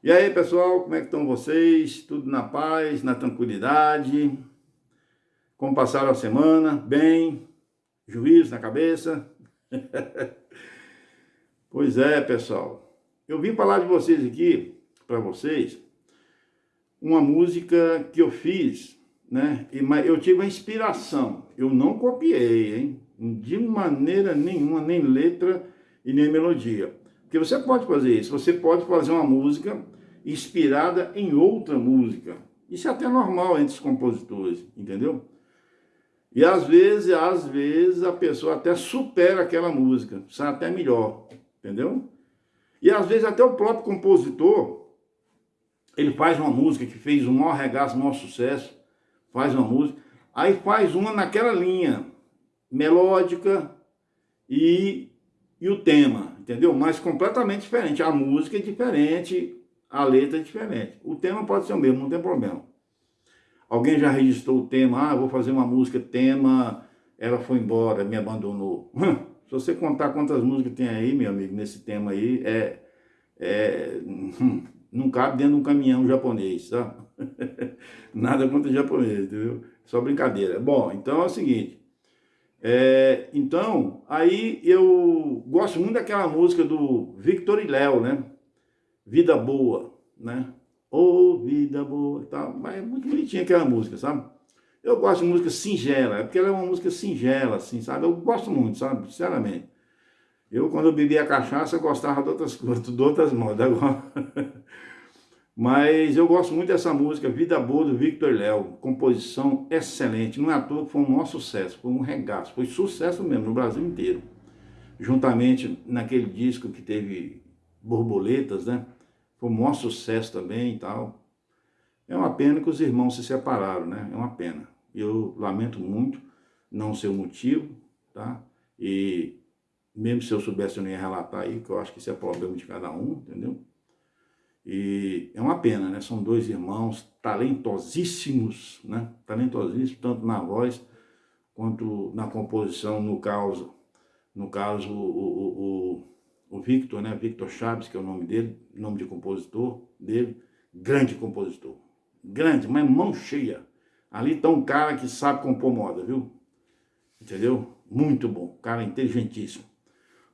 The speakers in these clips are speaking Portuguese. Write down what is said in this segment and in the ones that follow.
E aí, pessoal, como é que estão vocês? Tudo na paz, na tranquilidade? Como passaram a semana? Bem? Juízo na cabeça? pois é, pessoal. Eu vim falar de vocês aqui, para vocês, uma música que eu fiz, né? Mas eu tive a inspiração. Eu não copiei, hein? De maneira nenhuma, nem letra e nem melodia. Porque você pode fazer isso, você pode fazer uma música inspirada em outra música. Isso é até normal entre os compositores, entendeu? E às vezes, às vezes, a pessoa até supera aquela música, sai até melhor, entendeu? E às vezes até o próprio compositor, ele faz uma música que fez o maior regaço, o maior sucesso, faz uma música, aí faz uma naquela linha melódica e, e o tema, entendeu? Mas completamente diferente. A música é diferente, a letra é diferente. O tema pode ser o mesmo, não tem problema. Alguém já registrou o tema, ah, vou fazer uma música, tema, ela foi embora, me abandonou. Se você contar quantas músicas tem aí, meu amigo, nesse tema aí, é, é não cabe dentro de um caminhão japonês, tá? Nada contra japonês, entendeu? Só brincadeira. Bom, então é o seguinte, é, então, aí eu gosto muito daquela música do Victor e Léo, né? Vida Boa, né? Ô, oh, vida boa, tá? mas é muito bonitinha aquela música, sabe? Eu gosto de música singela, é porque ela é uma música singela, assim, sabe? Eu gosto muito, sabe? Sinceramente. Eu, quando eu bebia cachaça, eu gostava de outras coisas, de outras modas. Agora... Mas eu gosto muito dessa música, Vida Boa, do Victor Léo. Composição excelente. Não é à toa que foi um maior sucesso, foi um regaço. Foi sucesso mesmo no Brasil inteiro. Juntamente naquele disco que teve borboletas, né? Foi um maior sucesso também e tal. É uma pena que os irmãos se separaram, né? É uma pena. Eu lamento muito, não sei o motivo, tá? E mesmo se eu soubesse, eu não ia relatar aí, que eu acho que isso é problema de cada um, entendeu? E é uma pena, né? São dois irmãos talentosíssimos, né? Talentosíssimos, tanto na voz quanto na composição, no caso, no caso o, o, o, o Victor, né? Victor Chaves, que é o nome dele, nome de compositor dele, grande compositor. Grande, mas mão cheia. Ali está um cara que sabe compor moda, viu? Entendeu? Muito bom, cara inteligentíssimo.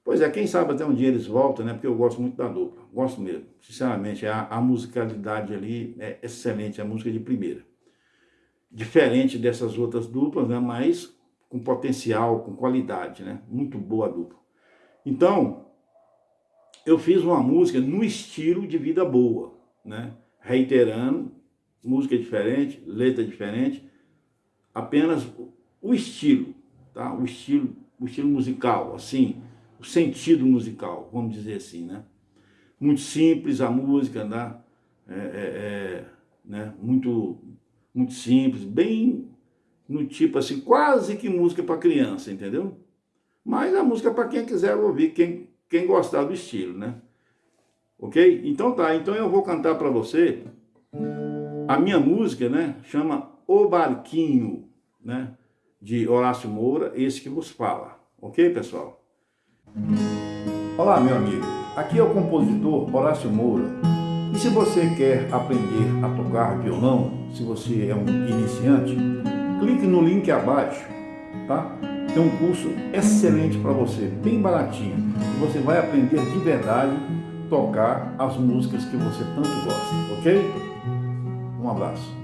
Pois é, quem sabe até um dia eles voltam, né? Porque eu gosto muito da dupla, gosto mesmo. Sinceramente, a, a musicalidade ali é excelente, a música de primeira. Diferente dessas outras duplas, né? Mas com potencial, com qualidade, né? Muito boa a dupla. Então, eu fiz uma música no estilo de Vida Boa, né? Reiterando, música diferente, letra diferente, apenas o estilo, tá? O estilo, o estilo musical, assim, sentido musical, vamos dizer assim, né? Muito simples a música, né? É, é, é, né? Muito, muito simples, bem no tipo assim, quase que música para criança, entendeu? Mas a música para quem quiser ouvir, quem, quem gostar do estilo, né? Ok? Então tá, então eu vou cantar para você a minha música, né? Chama O Barquinho, né? De Horácio Moura, esse que vos fala. Ok, pessoal? Olá, meu amigo. Aqui é o compositor Horácio Moura. E se você quer aprender a tocar violão, se você é um iniciante, clique no link abaixo, tá? Tem um curso excelente para você, bem baratinho. Você vai aprender de verdade tocar as músicas que você tanto gosta, ok? Um abraço.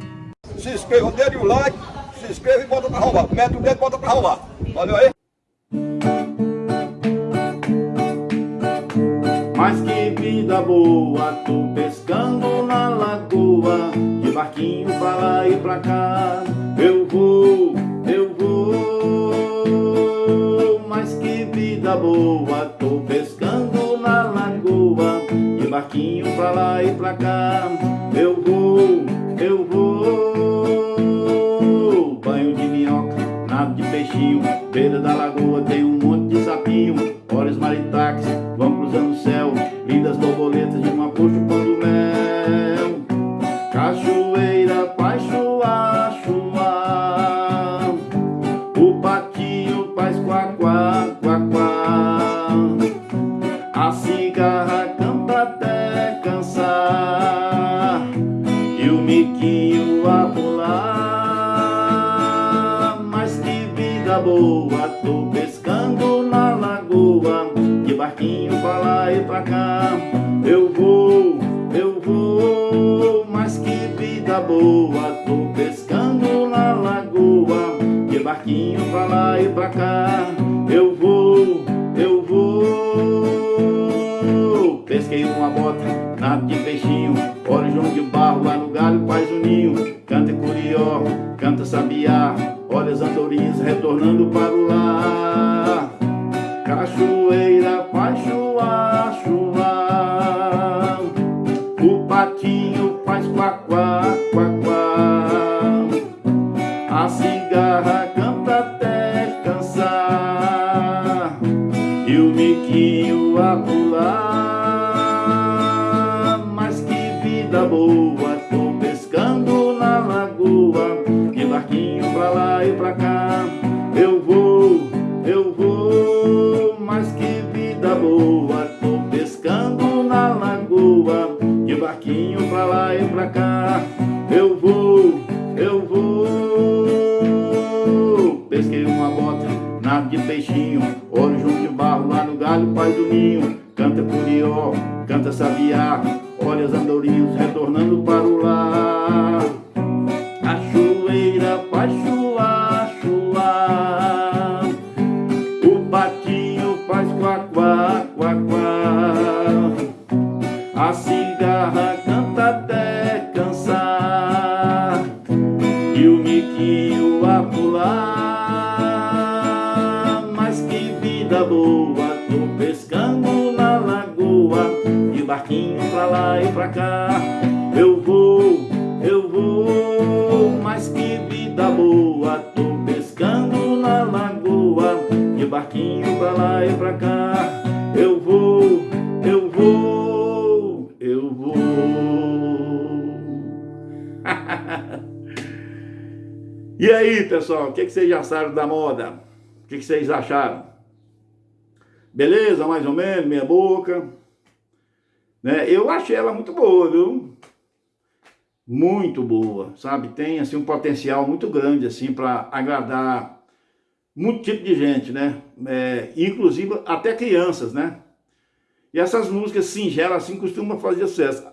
Se inscreva, dê o like, se inscreva e bota para roubar. Mete o dedo e bota para roubar. Valeu aí? Vida boa, tô pescando na lagoa, de barquinho pra lá e pra cá. Eu vou, eu vou, mas que vida boa, tô pescando na lagoa, de barquinho pra lá e pra cá. Eu vou, eu vou, banho de minhoca, nada de peixinho, beira da lagoa tem um monte de sapinho, olhos maritaques, de barquinho pra lá e pra cá. Eu vou, eu vou, mas que vida boa, tô pescando na lagoa, de barquinho pra lá e pra cá. Eu vou, eu vou, pesquei uma bota, nada de peixinho, olha João de barro lá no galho faz o ninho, canta curió, canta sabiá, olha as andorinhas retornando para o lar. Cachoeira faz chuá, chuá, o patinho faz quá, quá, quá, quá. A cigarra canta até cansar e o miquinho a pular. Mas que vida boa, Eu vou, eu vou, pesquei uma bota, nada de peixinho, olho junto de barro lá no galho, faz do ninho, canta curió, canta sabiá, olha as andorinhas retornando E o miquinho a pular. Mas que vida boa Tô pescando na lagoa De barquinho pra lá e pra cá. Eu vou, eu vou Mas que vida boa Tô pescando na lagoa De barquinho pra lá e pra cá e aí, pessoal, o que, que vocês acharam da moda? O que, que vocês acharam? Beleza, mais ou menos, minha boca. Né? Eu achei ela muito boa, viu? Muito boa, sabe? Tem assim um potencial muito grande assim para agradar muito tipo de gente, né? É, inclusive até crianças, né? E essas músicas singelas assim costumam fazer sucesso.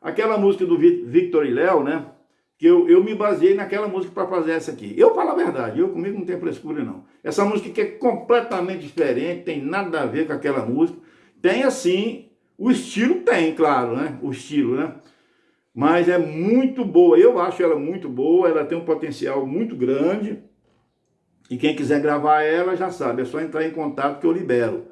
Aquela música do Victor e Léo, né? Que eu, eu me baseei naquela música para fazer essa aqui. Eu falo a verdade, eu comigo não tem frescura não. Essa música que é completamente diferente, tem nada a ver com aquela música. Tem assim, o estilo tem, claro, né? O estilo, né? Mas é muito boa, eu acho ela muito boa, ela tem um potencial muito grande. E quem quiser gravar ela já sabe, é só entrar em contato que eu libero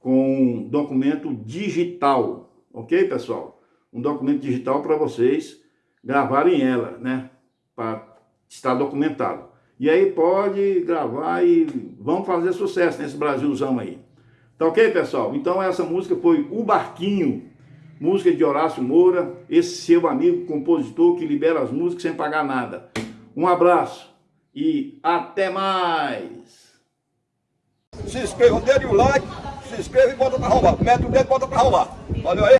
com um documento digital, ok, pessoal? Um documento digital para vocês gravarem ela, né? Para estar documentado. E aí pode gravar e vamos fazer sucesso nesse Brasilzão aí. Tá ok, pessoal? Então essa música foi O Barquinho, música de Horácio Moura, esse seu amigo compositor que libera as músicas sem pagar nada. Um abraço e até mais! Se inscreva, dê o like se inscreva e bota pra arrombar. Mete o dedo e bota pra arrombar. Valeu aí.